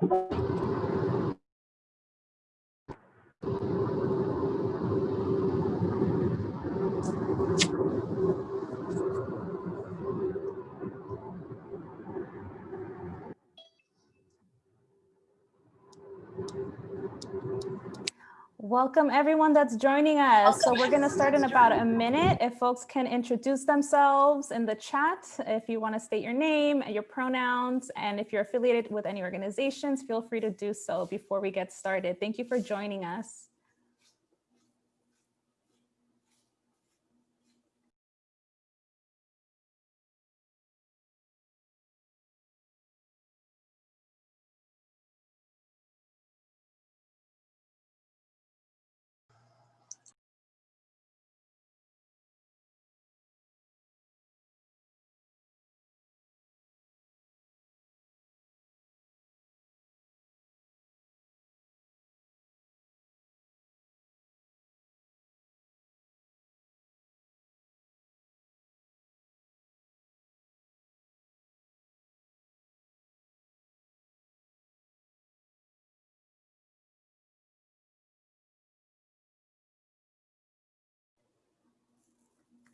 Thank you. Welcome everyone that's joining us. So we're gonna start in about a minute. If folks can introduce themselves in the chat, if you wanna state your name, your pronouns, and if you're affiliated with any organizations, feel free to do so before we get started. Thank you for joining us.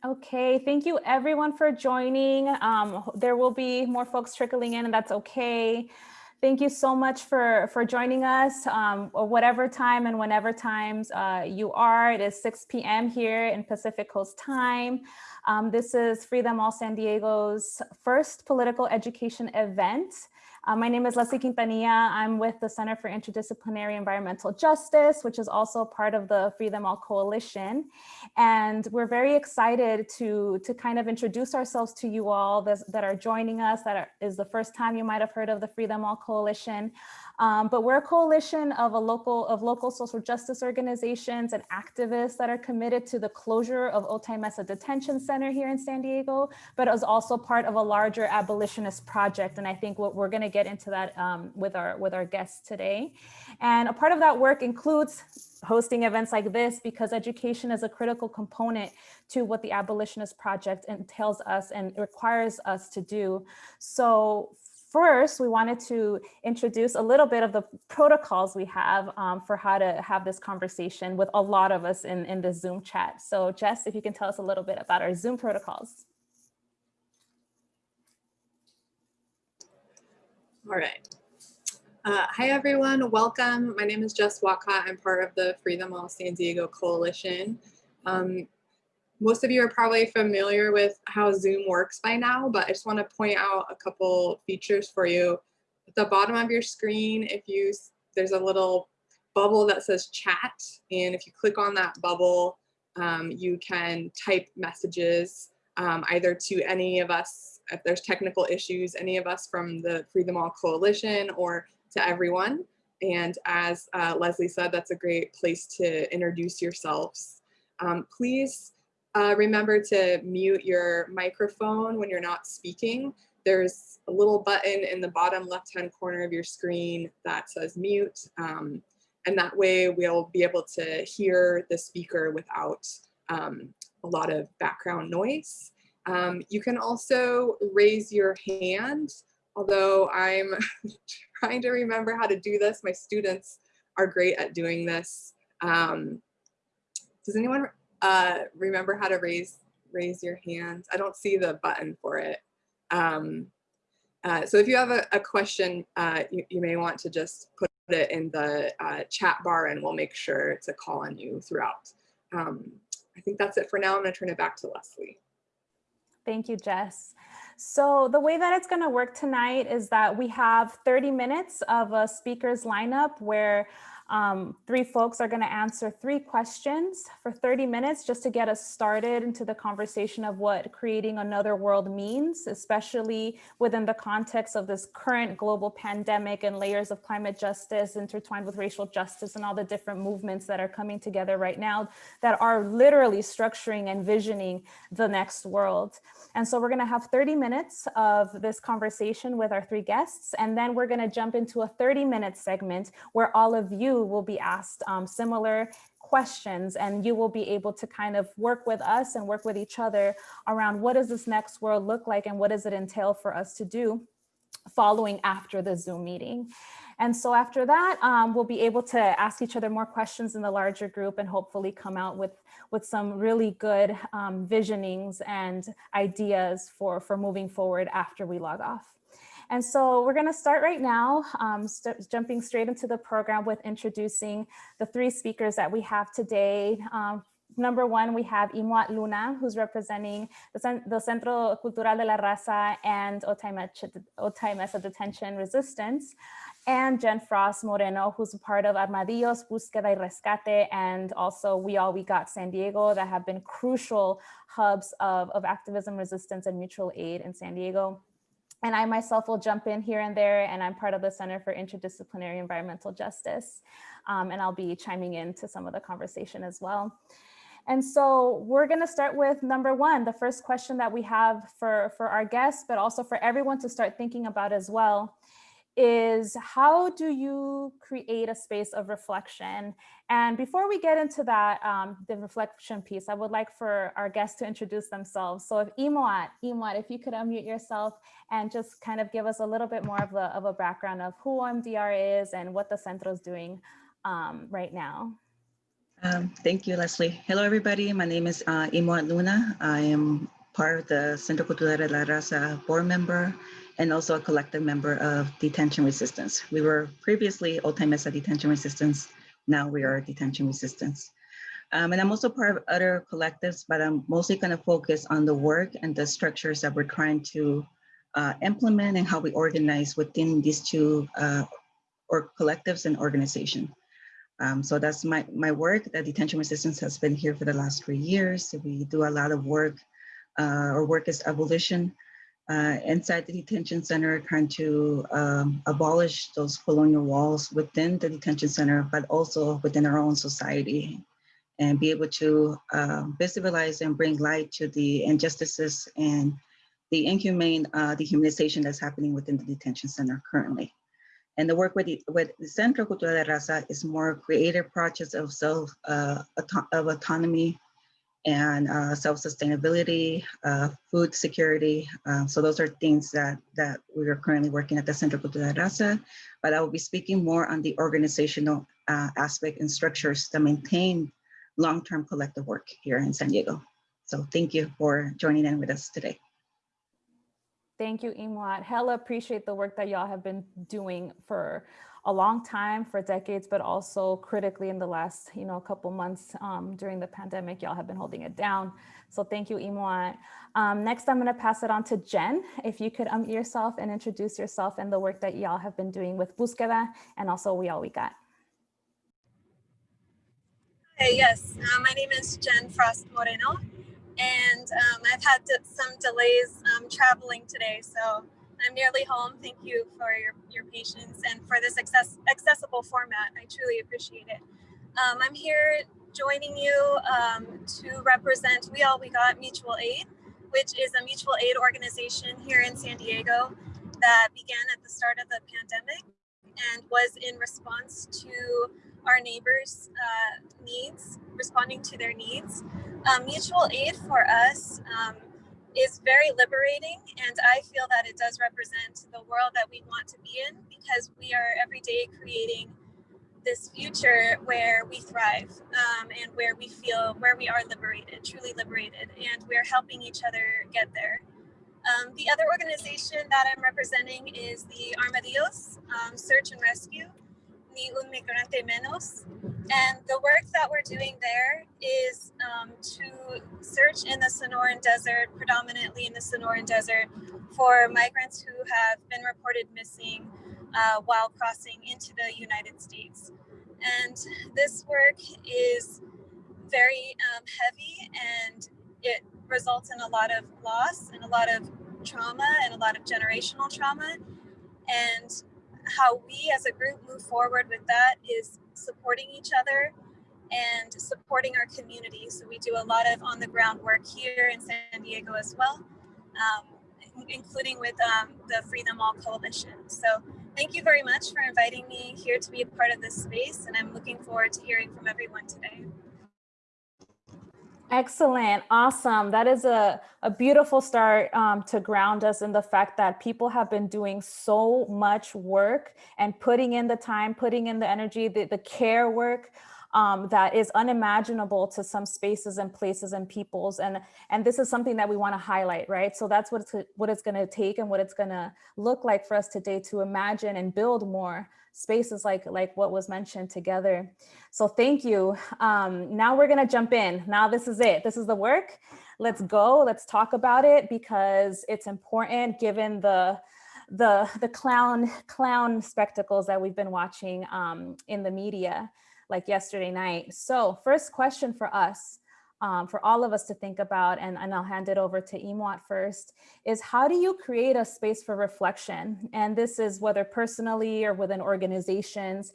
Okay, thank you everyone for joining. Um, there will be more folks trickling in and that's okay. Thank you so much for, for joining us, um, whatever time and whenever times uh, you are. It is 6 p.m. here in Pacific Coast time. Um, this is Free Them All San Diego's first political education event. Uh, my name is Leslie Quintanilla. I'm with the Center for Interdisciplinary Environmental Justice, which is also part of the Free Them All Coalition. And we're very excited to, to kind of introduce ourselves to you all that, that are joining us, that are, is the first time you might have heard of the Free Them All Coalition. Um, but we're a coalition of a local of local social justice organizations and activists that are committed to the closure of Otay Mesa Detention Center here in San Diego, but is also part of a larger abolitionist project. And I think what we're going to get into that um, with our with our guests today. And a part of that work includes hosting events like this because education is a critical component to what the abolitionist project entails us and requires us to do. So first, we wanted to introduce a little bit of the protocols we have um, for how to have this conversation with a lot of us in, in the Zoom chat. So Jess, if you can tell us a little bit about our Zoom protocols. All right. Uh, hi, everyone. Welcome. My name is Jess Walcott. I'm part of the Free Them All San Diego Coalition. Um, most of you are probably familiar with how Zoom works by now, but I just want to point out a couple features for you. At the bottom of your screen, if you there's a little bubble that says chat, and if you click on that bubble, um, you can type messages um, either to any of us, if there's technical issues, any of us from the Free Them All Coalition or to everyone. And as uh, Leslie said, that's a great place to introduce yourselves. Um, please uh, remember to mute your microphone when you're not speaking. There's a little button in the bottom left-hand corner of your screen that says mute. Um, and that way we'll be able to hear the speaker without um, a lot of background noise. Um, you can also raise your hand, although I'm trying to remember how to do this. My students are great at doing this. Um, does anyone uh, remember how to raise raise your hand. I don't see the button for it. Um, uh, so if you have a, a question, uh, you, you, may want to just put it in the uh, chat bar and we'll make sure to call on you throughout. Um, I think that's it for now. I'm gonna turn it back to Leslie. Thank you, Jess. So the way that it's going to work tonight is that we have 30 minutes of a speaker's lineup where um, three folks are going to answer three questions for 30 minutes just to get us started into the conversation of what creating another world means, especially within the context of this current global pandemic and layers of climate justice intertwined with racial justice and all the different movements that are coming together right now that are literally structuring and visioning the next world. And so we're going to have 30 minutes of this conversation with our three guests, and then we're going to jump into a 30 minute segment where all of you will be asked um, similar questions and you will be able to kind of work with us and work with each other around what does this next world look like and what does it entail for us to do following after the Zoom meeting. And so after that, um, we'll be able to ask each other more questions in the larger group and hopefully come out with, with some really good um, visionings and ideas for, for moving forward after we log off. And so we're going to start right now, um, jumping straight into the program with introducing the three speakers that we have today. Um, number one, we have Imoat Luna, who's representing the, the Centro Cultural de la Raza and Otay Mesa Detention Resistance, and Jen Frost Moreno, who's a part of Armadillos, Búsqueda y Rescate, and also We All We Got San Diego that have been crucial hubs of, of activism, resistance, and mutual aid in San Diego. And I myself will jump in here and there, and I'm part of the Center for Interdisciplinary Environmental Justice. Um, and I'll be chiming in to some of the conversation as well. And so we're gonna start with number one, the first question that we have for, for our guests, but also for everyone to start thinking about as well is how do you create a space of reflection? And before we get into that, um, the reflection piece, I would like for our guests to introduce themselves. So if Imoat, Imoat, if you could unmute yourself and just kind of give us a little bit more of, a, of a background of who OMDR is and what the Centro is doing um, right now. Um, thank you, Leslie. Hello, everybody. My name is uh, Luna. I am part of the Centro Cultural de la Raza board member and also a collective member of Detention Resistance. We were previously Otay Mesa Detention Resistance. Now we are Detention Resistance. Um, and I'm also part of other collectives, but I'm mostly going to focus on the work and the structures that we're trying to uh, implement and how we organize within these two uh, or collectives and organization. Um, so that's my, my work. The Detention Resistance has been here for the last three years. We do a lot of work. Uh, our work is abolition uh, inside the detention center trying to um, abolish those colonial walls within the detention center, but also within our own society and be able to uh, visualize and bring light to the injustices and the inhumane uh, dehumanization that's happening within the detention center currently. And the work with the, with the Centro Cultural de Raza is more creative projects of self, uh, auto of autonomy, and uh, self-sustainability, uh, food security. Uh, so those are things that, that we are currently working at the Centro Cultural de Raza, but I will be speaking more on the organizational uh, aspect and structures to maintain long-term collective work here in San Diego. So thank you for joining in with us today. Thank you, Imoat. Hella appreciate the work that y'all have been doing for a long time for decades, but also critically in the last, you know, couple months um, during the pandemic, y'all have been holding it down. So thank you, Imoat. Um, next, I'm gonna pass it on to Jen. If you could unmute yourself and introduce yourself and the work that y'all have been doing with Búsqueda and also We All We Got. Hey, yes, uh, my name is Jen Frost Moreno, and um, I've had some delays um, traveling today, so I'm nearly home. Thank you for your, your patience and for this access, accessible format. I truly appreciate it. Um, I'm here joining you um, to represent We All We Got Mutual Aid, which is a mutual aid organization here in San Diego that began at the start of the pandemic and was in response to our neighbors' uh, needs, responding to their needs. Um, mutual aid for us um, is very liberating and I feel that it does represent the world that we want to be in because we are every day creating this future where we thrive um, and where we feel where we are liberated, truly liberated, and we're helping each other get there. Um, the other organization that I'm representing is the Armadillos um, Search and Rescue, Ni Un Migrante Menos. And the work that we're doing there is um, to search in the Sonoran Desert, predominantly in the Sonoran Desert, for migrants who have been reported missing uh, while crossing into the United States. And this work is very um, heavy and it results in a lot of loss and a lot of trauma and a lot of generational trauma. And how we as a group move forward with that is supporting each other and supporting our community. So we do a lot of on the ground work here in San Diego as well, um, including with um, the Free Them All Coalition. So thank you very much for inviting me here to be a part of this space and I'm looking forward to hearing from everyone today. Excellent. Awesome. That is a, a beautiful start um, to ground us in the fact that people have been doing so much work and putting in the time, putting in the energy, the, the care work um, that is unimaginable to some spaces and places and peoples. And, and this is something that we want to highlight, right? So that's what it's, what it's going to take and what it's going to look like for us today to imagine and build more spaces like, like what was mentioned together. So thank you. Um, now we're going to jump in. Now this is it. This is the work. Let's go. Let's talk about it because it's important given the the the clown clown spectacles that we've been watching um, in the media like yesterday night. So first question for us, um, for all of us to think about, and, and I'll hand it over to Imwat first, is how do you create a space for reflection? And this is whether personally or within organizations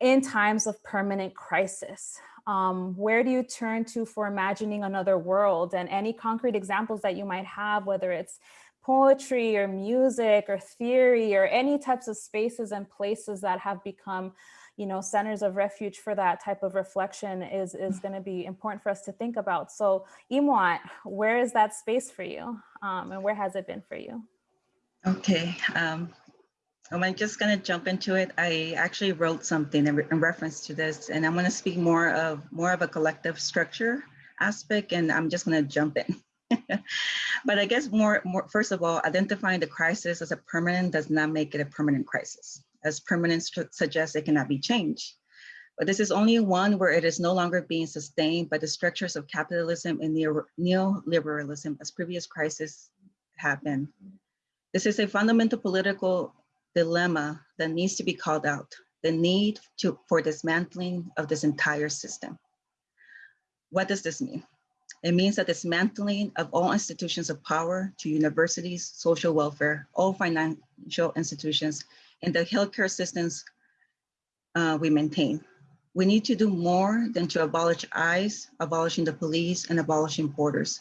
in times of permanent crisis. Um, where do you turn to for imagining another world and any concrete examples that you might have, whether it's poetry or music or theory or any types of spaces and places that have become you know, centers of refuge for that type of reflection is, is going to be important for us to think about. So Imwat, where is that space for you? Um, and where has it been for you? Okay, um, I'm just gonna jump into it. I actually wrote something in, re in reference to this and I'm gonna speak more of more of a collective structure aspect and I'm just gonna jump in. but I guess more, more, first of all, identifying the crisis as a permanent does not make it a permanent crisis as permanence suggests it cannot be changed. But this is only one where it is no longer being sustained by the structures of capitalism and neoliberalism as previous crises have been. This is a fundamental political dilemma that needs to be called out, the need to, for dismantling of this entire system. What does this mean? It means that dismantling of all institutions of power to universities, social welfare, all financial institutions, and the healthcare systems uh, we maintain. We need to do more than to abolish ICE, abolishing the police, and abolishing borders,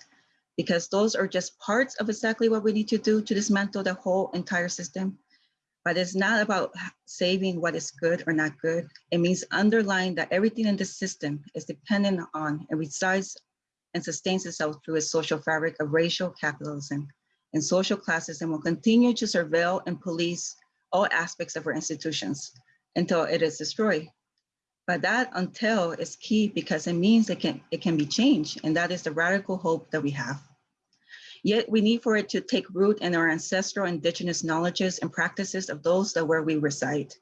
because those are just parts of exactly what we need to do to dismantle the whole entire system. But it's not about saving what is good or not good. It means underlying that everything in the system is dependent on and resides and sustains itself through a social fabric of racial capitalism and social classism will continue to surveil and police all aspects of our institutions until it is destroyed. But that until is key because it means it can, it can be changed. And that is the radical hope that we have. Yet we need for it to take root in our ancestral indigenous knowledges and practices of those that where we reside.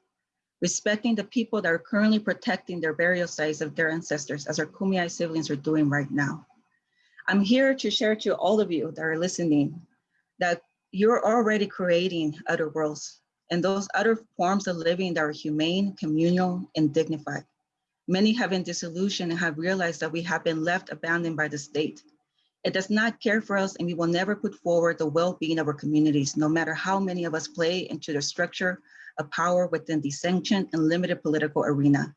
Respecting the people that are currently protecting their burial sites of their ancestors as our Kumeyaay siblings are doing right now. I'm here to share to all of you that are listening that you're already creating other worlds and those other forms of living that are humane, communal, and dignified. Many have been disillusioned and have realized that we have been left abandoned by the state. It does not care for us and we will never put forward the well-being of our communities, no matter how many of us play into the structure of power within the sanctioned and limited political arena.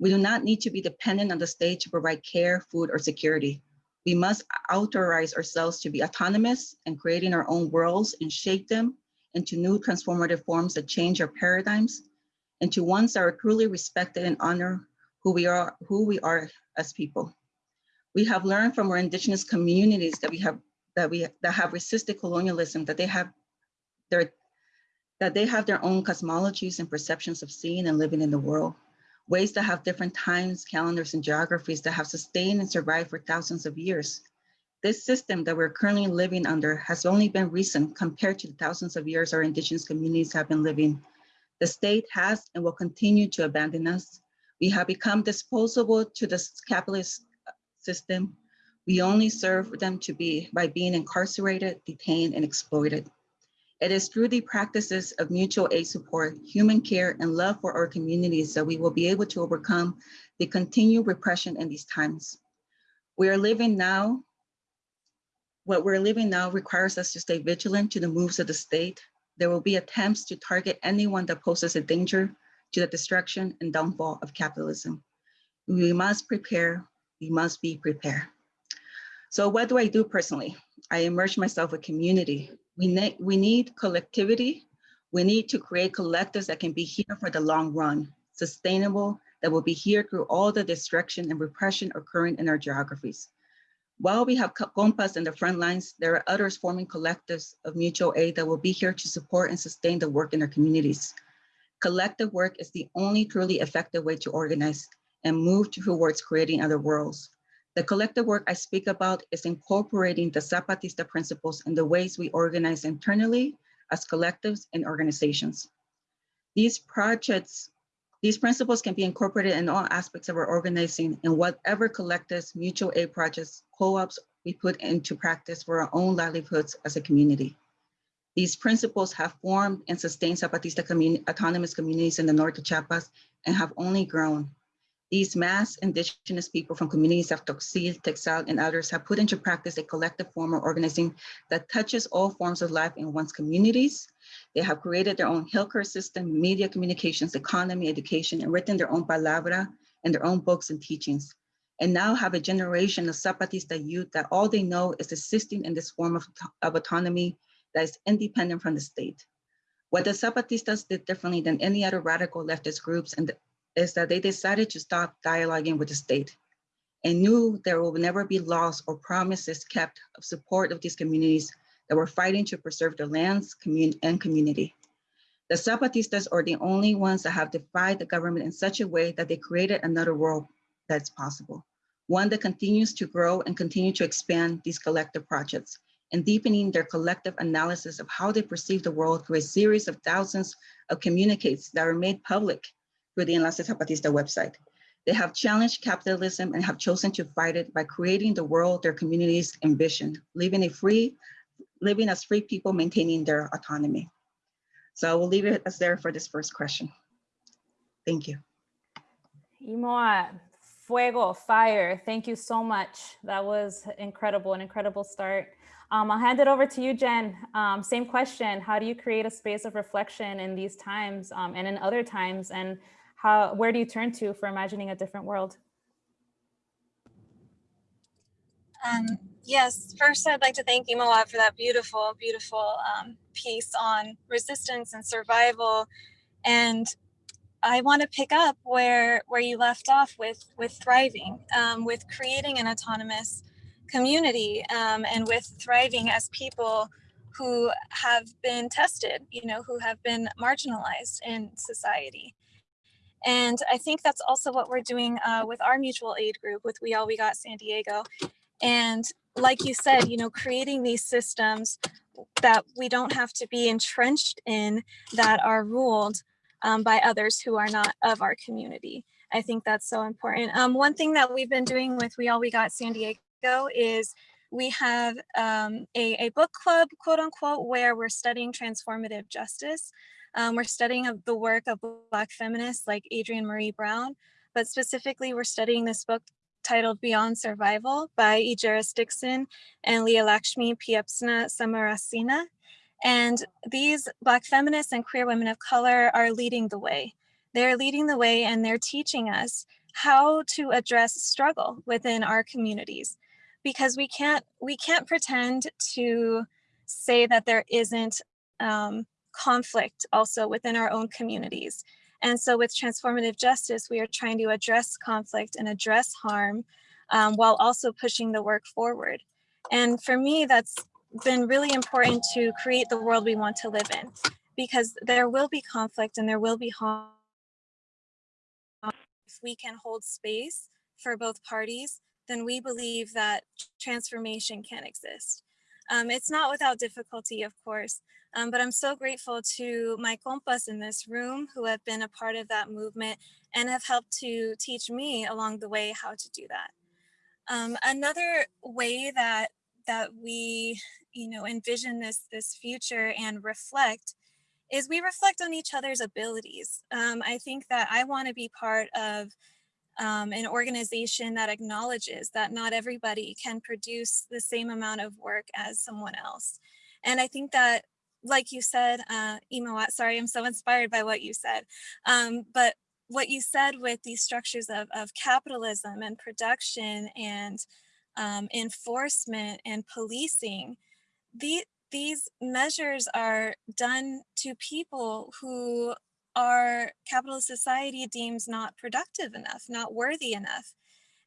We do not need to be dependent on the state to provide care, food, or security. We must authorize ourselves to be autonomous and creating our own worlds and shape them into new transformative forms that change our paradigms, into ones that are truly respected and honor who we are, who we are as people. We have learned from our indigenous communities that we have that we that have resisted colonialism, that they have their that they have their own cosmologies and perceptions of seeing and living in the world, ways that have different times, calendars, and geographies that have sustained and survived for thousands of years. This system that we're currently living under has only been recent compared to the thousands of years our indigenous communities have been living. The state has and will continue to abandon us. We have become disposable to the capitalist system. We only serve them to be by being incarcerated, detained, and exploited. It is through the practices of mutual aid support, human care, and love for our communities that we will be able to overcome the continued repression in these times. We are living now what we're living now requires us to stay vigilant to the moves of the state. There will be attempts to target anyone that poses a danger to the destruction and downfall of capitalism. We must prepare, we must be prepared. So what do I do personally? I immerse myself with community. We, ne we need collectivity. We need to create collectives that can be here for the long run, sustainable, that will be here through all the destruction and repression occurring in our geographies. While we have co- compas in the front lines, there are others forming collectives of mutual aid that will be here to support and sustain the work in their communities. Collective work is the only truly effective way to organize and move towards creating other worlds. The collective work I speak about is incorporating the Zapatista principles in the ways we organize internally as collectives and organizations. These projects, these principles can be incorporated in all aspects of our organizing in whatever collectives, mutual aid projects, co-ops we put into practice for our own livelihoods as a community. These principles have formed and sustained Zapatista autonomous communities in the north of Chiapas and have only grown. These mass indigenous people from communities of Tzotzil, Tzeltal, and others have put into practice a collective form of organizing that touches all forms of life in one's communities. They have created their own healthcare system, media communications, economy, education, and written their own palabra and their own books and teachings. And now have a generation of Zapatista youth that all they know is assisting in this form of, of autonomy that is independent from the state. What the Zapatistas did differently than any other radical leftist groups and is that they decided to stop dialoguing with the state and knew there will never be laws or promises kept of support of these communities that were fighting to preserve their lands commun and community. The Zapatistas are the only ones that have defied the government in such a way that they created another world that's possible, one that continues to grow and continue to expand these collective projects and deepening their collective analysis of how they perceive the world through a series of thousands of communiques that are made public through the Enlace Zapatista website. They have challenged capitalism and have chosen to fight it by creating the world their communities envision, living a free, living as free people, maintaining their autonomy. So I will leave it as there for this first question. Thank you. Imoa, fuego, fire. Thank you so much. That was incredible, an incredible start. Um, I'll hand it over to you, Jen. Um, same question. How do you create a space of reflection in these times um, and in other times? And how, where do you turn to for imagining a different world? Um, yes, first I'd like to thank Imoa for that beautiful, beautiful um, piece on resistance and survival. And I want to pick up where where you left off with with thriving, um, with creating an autonomous community, um, and with thriving as people who have been tested, you know, who have been marginalized in society. And I think that's also what we're doing uh, with our mutual aid group with We All We Got San Diego. And like you said, you know, creating these systems that we don't have to be entrenched in that are ruled um, by others who are not of our community. I think that's so important. Um, one thing that we've been doing with We All We Got San Diego is we have um, a, a book club, quote unquote, where we're studying transformative justice. Um, we're studying the work of Black feminists like Adrienne Maree Brown, but specifically we're studying this book titled Beyond Survival by Ejeris Dixon and Leah Lakshmi Piepzna Samarasinha. And these Black feminists and queer women of color are leading the way. They're leading the way and they're teaching us how to address struggle within our communities because we can't we can't pretend to say that there isn't um, conflict also within our own communities. And so with transformative justice, we are trying to address conflict and address harm um, while also pushing the work forward. And for me, that's been really important to create the world we want to live in because there will be conflict and there will be harm. If we can hold space for both parties, then we believe that transformation can exist. Um, it's not without difficulty, of course, um, but I'm so grateful to my compas in this room who have been a part of that movement and have helped to teach me along the way how to do that. Um, another way that that we, you know, envision this this future and reflect is we reflect on each other's abilities. Um, I think that I want to be part of um, an organization that acknowledges that not everybody can produce the same amount of work as someone else. And I think that, like you said, uh, Imawat, sorry, I'm so inspired by what you said, um, but what you said with these structures of, of capitalism and production and um, enforcement and policing, the, these measures are done to people who our capitalist society deems not productive enough, not worthy enough.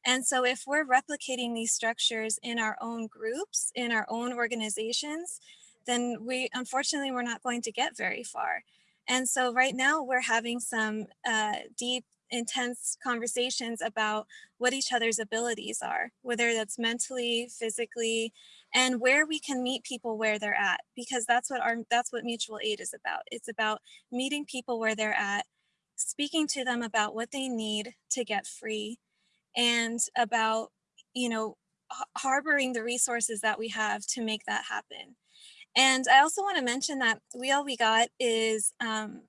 And so if we're replicating these structures in our own groups, in our own organizations, then we unfortunately we're not going to get very far. And so right now we're having some uh, deep, intense conversations about what each other's abilities are, whether that's mentally, physically, and where we can meet people where they're at, because that's what our that's what mutual aid is about. It's about meeting people where they're at, speaking to them about what they need to get free, and about you know harboring the resources that we have to make that happen. And I also want to mention that We All We Got is um,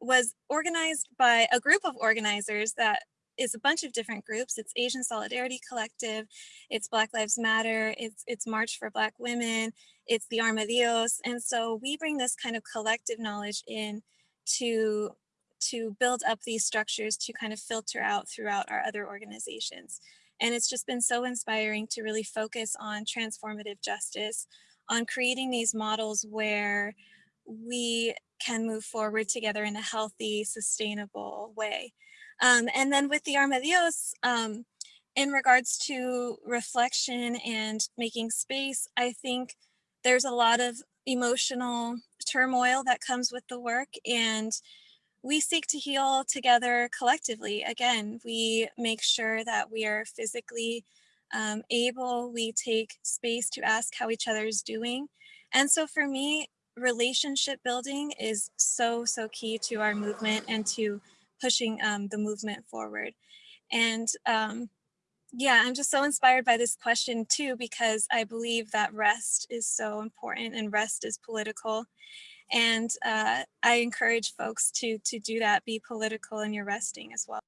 was organized by a group of organizers that is a bunch of different groups. It's Asian Solidarity Collective, it's Black Lives Matter, it's, it's March for Black Women, it's the Armadillos. And so we bring this kind of collective knowledge in to, to build up these structures to kind of filter out throughout our other organizations. And it's just been so inspiring to really focus on transformative justice, on creating these models where we can move forward together in a healthy, sustainable way. Um, and then with the Armadillos, um, in regards to reflection and making space, I think there's a lot of emotional turmoil that comes with the work and we seek to heal together collectively. Again, we make sure that we are physically um, able, we take space to ask how each other is doing. And so for me, relationship building is so, so key to our movement and to pushing um, the movement forward. And um, yeah, I'm just so inspired by this question too, because I believe that rest is so important and rest is political. And uh, I encourage folks to, to do that, be political in your resting as well.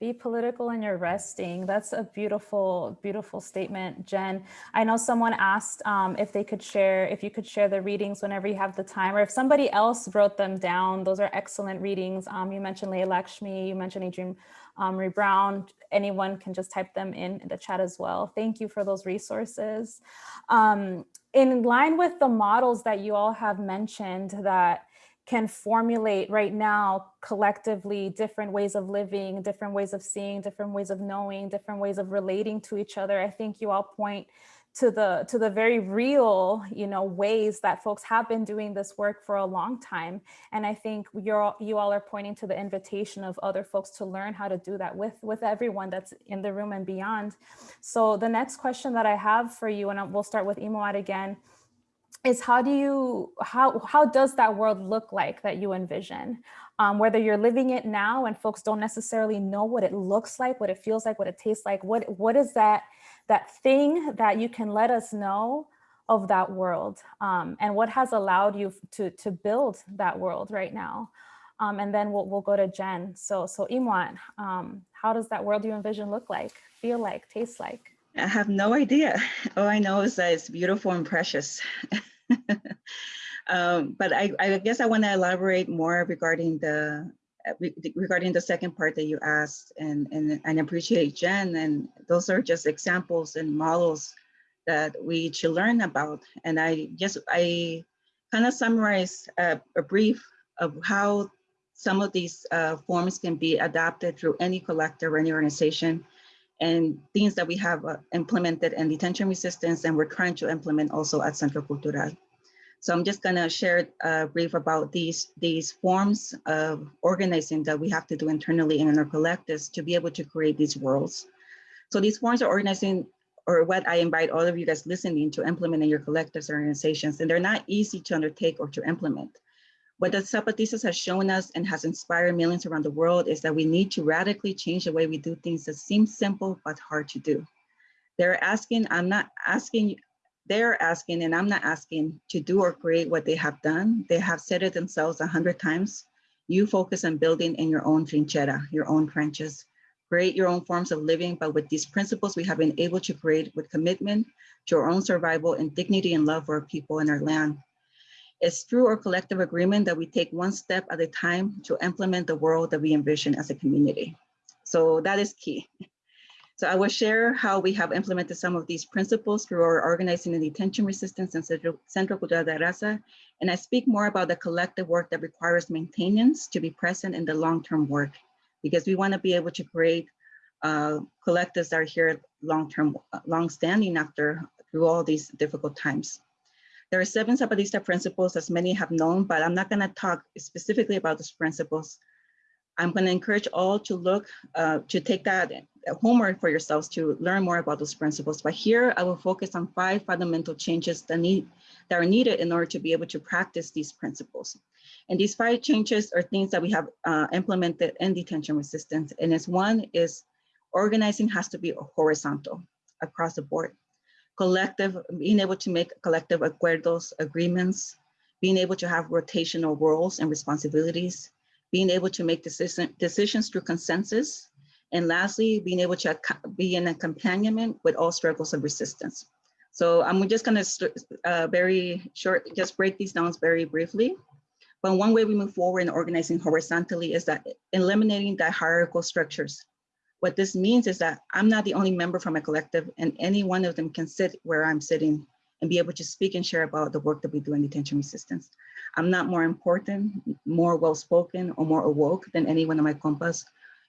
Be political in your resting. That's a beautiful, beautiful statement, Jen. I know someone asked um, if they could share, if you could share the readings whenever you have the time, or if somebody else wrote them down. Those are excellent readings. Um, you mentioned Leah Lakshmi, you mentioned Adrian um, Maree Brown. Anyone can just type them in the chat as well. Thank you for those resources. Um, in line with the models that you all have mentioned that can formulate right now collectively different ways of living, different ways of seeing, different ways of knowing, different ways of relating to each other. I think you all point to the to the very real you know ways that folks have been doing this work for a long time and i think you're you all are pointing to the invitation of other folks to learn how to do that with with everyone that's in the room and beyond so the next question that i have for you and we'll start with Imoat again is how do you, how, how does that world look like that you envision? Um, whether you're living it now and folks don't necessarily know what it looks like, what it feels like, what it tastes like, what, what is that, that thing that you can let us know of that world um, and what has allowed you to, to build that world right now? Um, and then we'll, we'll go to Jen. So, so Imoat, um, how does that world you envision look like, feel like, taste like? I have no idea. All I know is that it's beautiful and precious. um, but I, I, guess I want to elaborate more regarding the uh, regarding the second part that you asked and, and, and appreciate Jen. And those are just examples and models that we should learn about. And I just, I kind of summarize a, a, brief of how some of these uh, forms can be adapted through any collector or any organization and things that we have uh, implemented in detention resistance and we're trying to implement also at Centro Cultural. So I'm just gonna share a brief about these, these forms of organizing that we have to do internally in our collectives to be able to create these worlds. So these forms are organizing or what I invite all of you guys listening to implement in your collectives or organizations, and they're not easy to undertake or to implement. What the Zapatistas has shown us and has inspired millions around the world is that we need to radically change the way we do things that seem simple but hard to do. They're asking, I'm not asking, they're asking and I'm not asking to do or create what they have done. They have said it themselves a hundred times. You focus on building in your own trinchera, your own trenches. Create your own forms of living, but with these principles we have been able to create with commitment to our own survival and dignity and love for our people and our land. It's through our collective agreement that we take one step at a time to implement the world that we envision as a community. So that is key. So I will share how we have implemented some of these principles through our organizing and detention resistance and Centro Cultural de Raza. And I speak more about the collective work that requires maintenance to be present in the long-term work. because we want to be able to create uh, collectives that are here long-term, long-standing after through all these difficult times. There are seven Zapatista principles, as many have known, but I'm not going to talk specifically about those principles. I'm going to encourage all to look, uh, to take that homework for yourselves to learn more about those principles. But here I will focus on five fundamental changes that, need, that are needed in order to be able to practice these principles. And these five changes are things that we have uh, implemented in detention resistance. And as one is organizing has to be horizontal across the board. Collective, being able to make collective acuerdos, agreements, being able to have rotational roles and responsibilities, being able to make decision, decisions through consensus, and lastly, being able to be in accompaniment with all struggles of resistance. So I'm just gonna uh, very short, just break these down very briefly. But one way we move forward in organizing horizontally is that eliminating the hierarchical structures. What this means is that I'm not the only member from a collective and any one of them can sit where I'm sitting and be able to speak and share about the work that we do in detention resistance. I'm not more important, more well-spoken or more awoke than any one of my compas.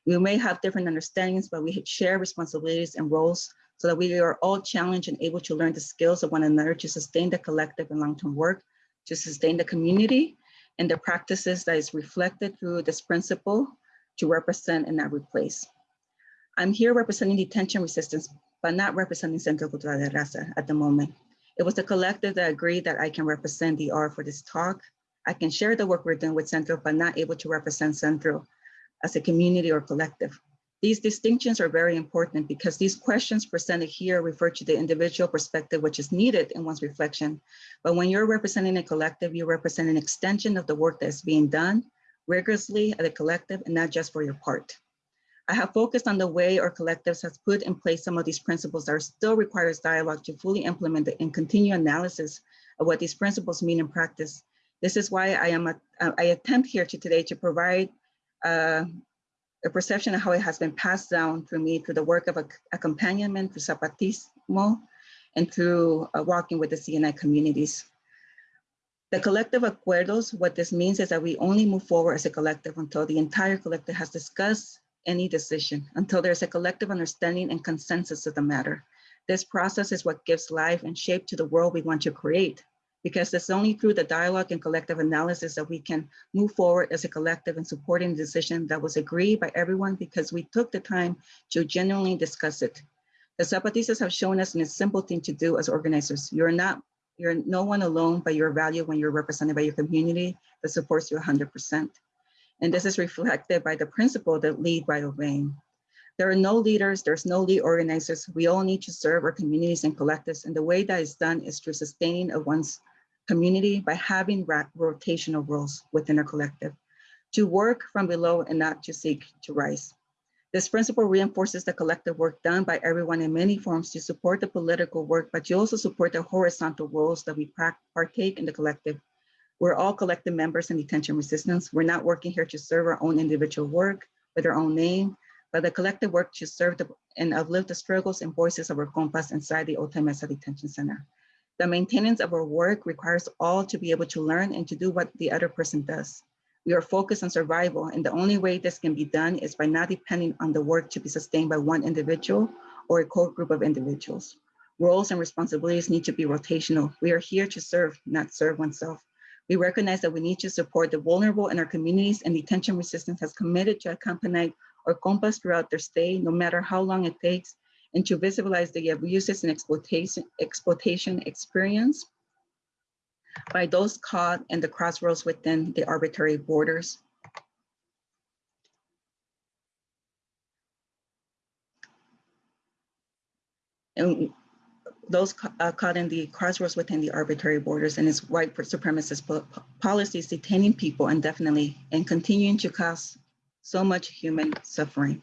We may have different understandings, but we share responsibilities and roles so that we are all challenged and able to learn the skills of one another to sustain the collective and long-term work, to sustain the community, and the practices that is reflected through this principle to represent and not replace. I'm here representing detention resistance, but not representing Centro Cultural de Raza at the moment. It was the collective that agreed that I can represent DR for this talk. I can share the work we're doing with Centro, but not able to represent Centro as a community or collective. These distinctions are very important because these questions presented here refer to the individual perspective which is needed in one's reflection. But when you're representing a collective, you represent an extension of the work that's being done rigorously at a collective and not just for your part. I have focused on the way our collectives has put in place some of these principles that still requires dialogue to fully implement it and continue analysis of what these principles mean in practice. This is why I am a, I attempt here to today to provide uh, a perception of how it has been passed down through me through the work of a, accompaniment, through Zapatismo, and through uh, walking with the CNI communities. The collective acuerdos, what this means is that we only move forward as a collective until the entire collective has discussed any decision, until there's a collective understanding and consensus of the matter. This process is what gives life and shape to the world we want to create because it's only through the dialogue and collective analysis that we can move forward as a collective and supporting the decision that was agreed by everyone because we took the time to genuinely discuss it. The Zapatistas have shown us in a simple thing to do as organizers. You're not, you're no one alone, but you're valued when you're represented by your community that supports you 100%. And this is reflected by the principle that lead by obeying. There are no leaders, there's no lead organizers. We all need to serve our communities and collectives. And the way that is done is through sustaining of one's community by having rotational roles within a collective, to work from below and not to seek to rise. This principle reinforces the collective work done by everyone in many forms to support the political work, but you also support the horizontal roles that we partake in the collective. We're all collective members in detention resistance. We're not working here to serve our own individual work with our own name, but the collective work to serve the, and uplift the struggles and voices of our compas inside the Otay Mesa Detention Center. The maintenance of our work requires all to be able to learn and to do what the other person does. We are focused on survival and the only way this can be done is by not depending on the work to be sustained by one individual or a core group of individuals. Roles and responsibilities need to be rotational. We are here to serve, not serve oneself. We recognize that we need to support the vulnerable in our communities and detention resistance has committed to accompany our compas throughout their stay, no matter how long it takes, and to visualize the abuses and exploitation, exploitation experience by those caught in the crossroads within the arbitrary borders. And those uh, caught in the crossroads within the arbitrary borders and its white supremacist policies detaining people indefinitely and continuing to cause so much human suffering.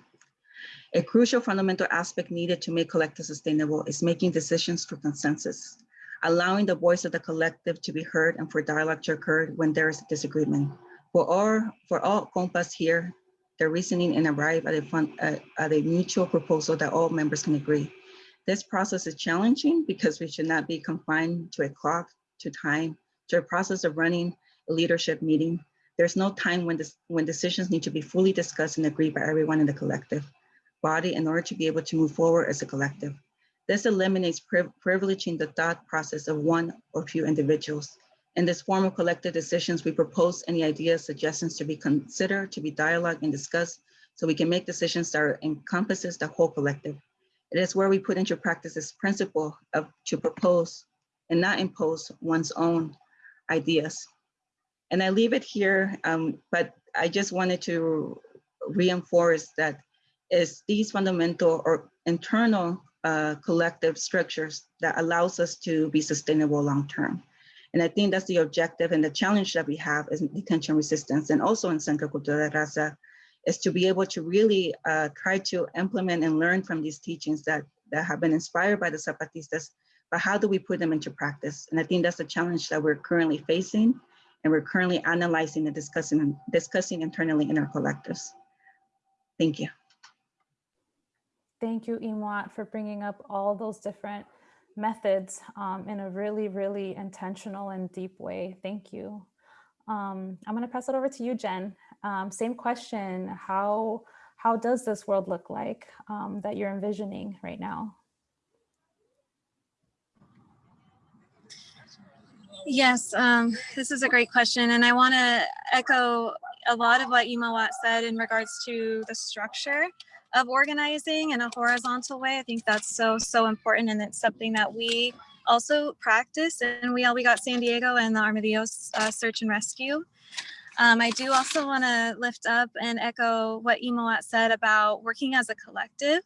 A crucial fundamental aspect needed to make collective sustainable is making decisions through consensus, allowing the voice of the collective to be heard and for dialogue to occur when there is disagreement. For all, for all compas here, the reasoning and arrive at a, fun, uh, at a mutual proposal that all members can agree. This process is challenging because we should not be confined to a clock, to time, to a process of running a leadership meeting, There's no time when, this, when decisions need to be fully discussed and agreed by everyone in the collective body in order to be able to move forward as a collective. This eliminates priv privileging the thought process of one or few individuals. In this form of collective decisions, we propose any ideas, suggestions to be considered, to be dialogued and discussed, so we can make decisions that encompasses the whole collective. It is where we put into practice this principle of to propose and not impose one's own ideas. And I leave it here, um, but I just wanted to reinforce that is these fundamental or internal uh, collective structures that allows us to be sustainable long-term. And I think that's the objective and the challenge that we have as detention resistance and also in Centro Cultura de Raza is to be able to really uh, try to implement and learn from these teachings that, that have been inspired by the Zapatistas, but how do we put them into practice? And I think that's the challenge that we're currently facing and we're currently analyzing and discussing, discussing internally in our collectives. Thank you. Thank you, Imwat, for bringing up all those different methods um, in a really, really intentional and deep way. Thank you. Um, I'm going to pass it over to you, Jen. Um, same question. How, how does this world look like um, that you're envisioning right now? Yes, um, this is a great question. And I want to echo a lot of what Imawat said in regards to the structure of organizing in a horizontal way. I think that's so, so important. And it's something that we also practice. And we all, we got San Diego and the Armadillos uh, Search and Rescue. Um, I do also want to lift up and echo what Imawat said about working as a collective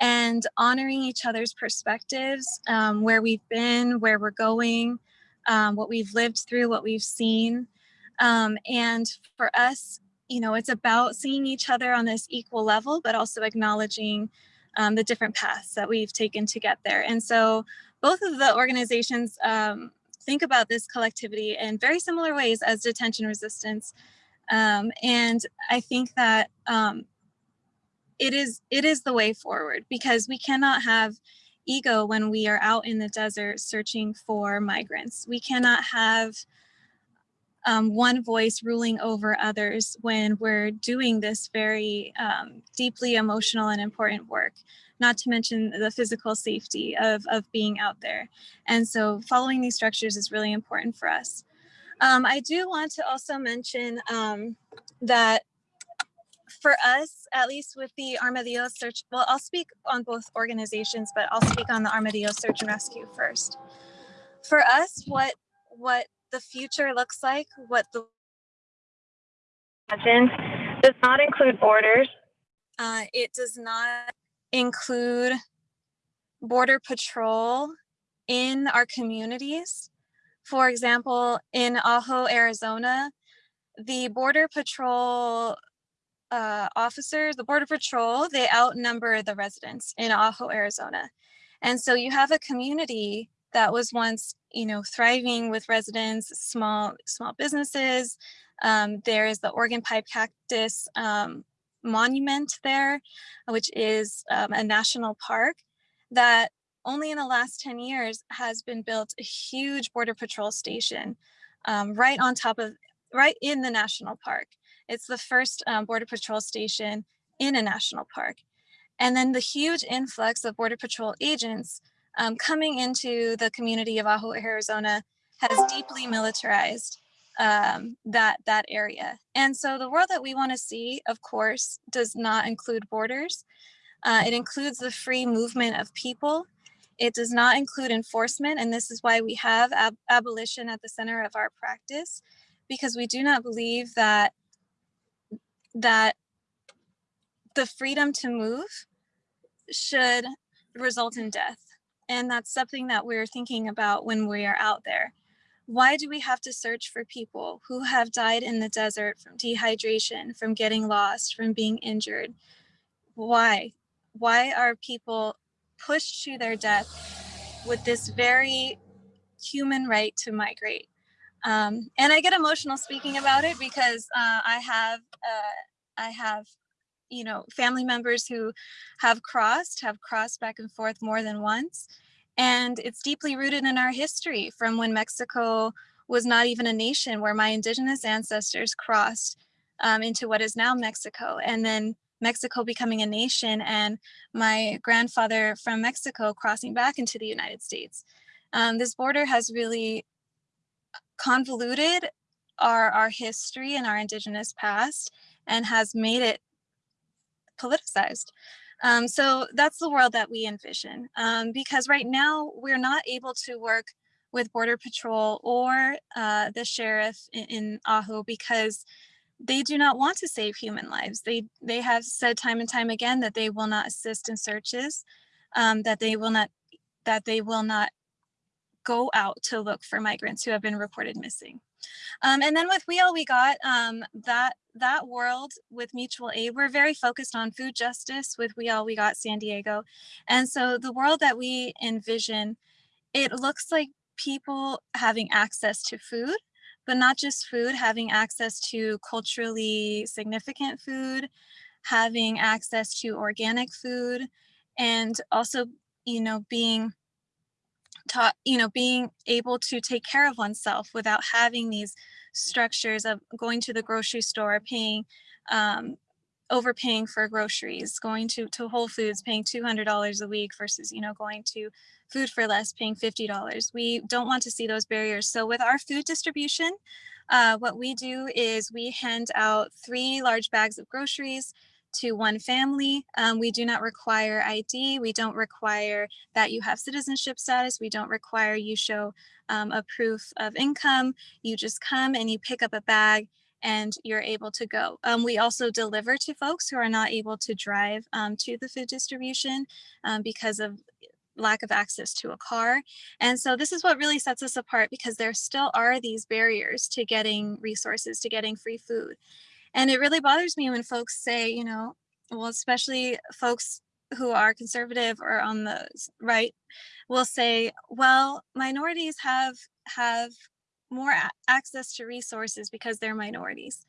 and honoring each other's perspectives, um, where we've been, where we're going, um, what we've lived through, what we've seen. Um, and for us, you know, it's about seeing each other on this equal level, but also acknowledging um, the different paths that we've taken to get there. And so both of the organizations um, think about this collectivity in very similar ways as detention resistance. Um, and I think that um, it is it is the way forward because we cannot have ego when we are out in the desert searching for migrants. We cannot have um, one voice ruling over others when we're doing this very um, deeply emotional and important work, not to mention the physical safety of, of being out there. And so following these structures is really important for us. Um, I do want to also mention um, that for us, at least with the Armadillo Search, well, I'll speak on both organizations, but I'll speak on the Armadillo Search and Rescue first. For us, what what the future looks like, what the does not include borders. Uh, it does not include border patrol in our communities. For example, in Ajo, Arizona, the border patrol uh, officers, the border patrol, they outnumber the residents in Ajo, Arizona. And so you have a community that was once, you know, thriving with residents, small, small businesses. Um, there is the Organ Pipe Cactus um, Monument there, which is um, a national park that only in the last 10 years has been built a huge border patrol station um, right on top of, right in the national park. It's the first um, border patrol station in a national park. And then the huge influx of border patrol agents um, coming into the community of Ajo, Arizona has deeply militarized um, that, that area. And so the world that we wanna see, of course, does not include borders. Uh, it includes the free movement of people. It does not include enforcement. And this is why we have ab abolition at the center of our practice, because we do not believe that, that the freedom to move should result in death. And that's something that we're thinking about when we are out there. Why do we have to search for people who have died in the desert from dehydration, from getting lost, from being injured? Why? Why are people pushed to their death with this very human right to migrate? Um, and I get emotional speaking about it because uh, I have uh, I have you know, family members who have crossed, have crossed back and forth more than once. And it's deeply rooted in our history from when Mexico was not even a nation where my indigenous ancestors crossed um, into what is now Mexico. And then Mexico becoming a nation and my grandfather from Mexico crossing back into the United States. Um, this border has really convoluted our, our history and our indigenous past and has made it politicized. Um, so that's the world that we envision um, because right now we're not able to work with Border Patrol or uh, the sheriff in, in because they do not want to save human lives. They, they have said time and time again that they will not assist in searches, um, that they will not that they will not go out to look for migrants who have been reported missing. Um, and then with We All We Got, um, that, that world with mutual aid, we're very focused on food justice with We All We Got San Diego. And so the world that we envision, it looks like people having access to food, but not just food, having access to culturally significant food, having access to organic food, and also, you know, being taught, you know, being able to take care of oneself without having these structures of going to the grocery store, paying, um, overpaying for groceries, going to, to Whole Foods, paying $200 a week versus, you know, going to food for less, paying $50. We don't want to see those barriers. So with our food distribution, uh, what we do is we hand out three large bags of groceries to one family. Um, we do not require ID. We don't require that you have citizenship status. We don't require you show um, a proof of income. You just come and you pick up a bag and you're able to go. Um, we also deliver to folks who are not able to drive um, to the food distribution um, because of lack of access to a car. And so this is what really sets us apart because there still are these barriers to getting resources, to getting free food. And it really bothers me when folks say, you know, well, especially folks who are conservative or on the right will say, well, minorities have have more access to resources because they're minorities.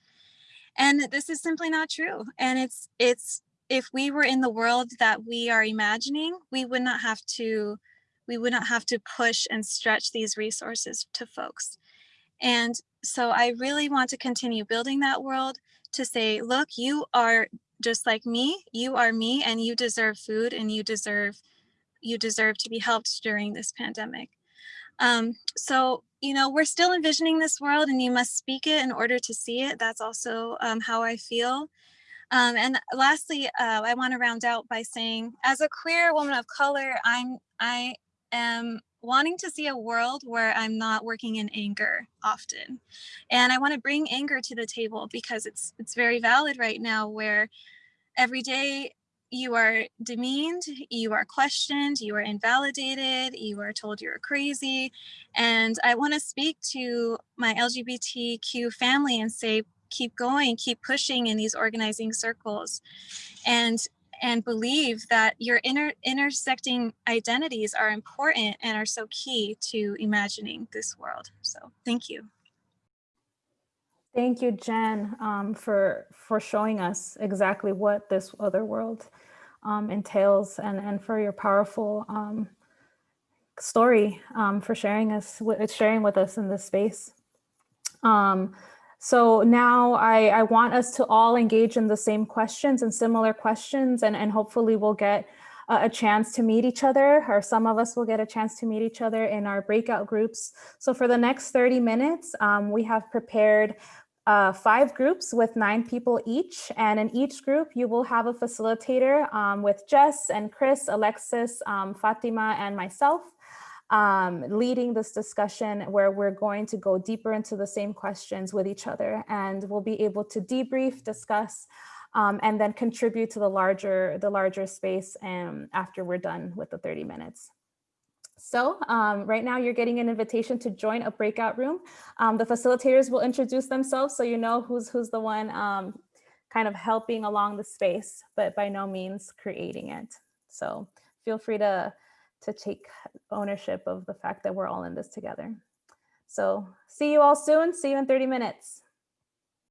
And this is simply not true. And it's it's if we were in the world that we are imagining, we would not have to we would not have to push and stretch these resources to folks. And so I really want to continue building that world to say, look, you are just like me, you are me, and you deserve food and you deserve you deserve to be helped during this pandemic. Um, so, you know, we're still envisioning this world and you must speak it in order to see it. That's also um, how I feel. Um, and lastly, uh, I want to round out by saying, as a queer woman of color, I'm I am wanting to see a world where I'm not working in anger often. And I want to bring anger to the table because it's it's very valid right now where every day you are demeaned, you are questioned, you are invalidated, you are told you're crazy. And I want to speak to my LGBTQ family and say, keep going, keep pushing in these organizing circles. And and believe that your inter intersecting identities are important and are so key to imagining this world. So thank you. Thank you, Jen, um, for, for showing us exactly what this other world um, entails and, and for your powerful um, story um, for sharing us, sharing with us in this space. Um, so now I, I want us to all engage in the same questions and similar questions, and, and hopefully we'll get a, chance to meet each other, or some of us will get a chance to meet each other in our breakout groups. So for the next 30 minutes, um, we have prepared uh, five groups with nine people each. And in each group, you will have a facilitator um, with Jess and Chris, Alexis, um, Fatima, and myself um, leading this discussion where we're going to go deeper into the same questions with each other and we'll be able to debrief, discuss, um, and then contribute to the larger, the larger space and after we're done with the 30 minutes. So um, right now you're getting an invitation to join a breakout room. Um, the facilitators will introduce themselves so you know who's, who's the one um, kind of helping along the space, but by no means creating it. So feel free to to take ownership of the fact that we're all in this together. So see you all soon. See you in 30 minutes.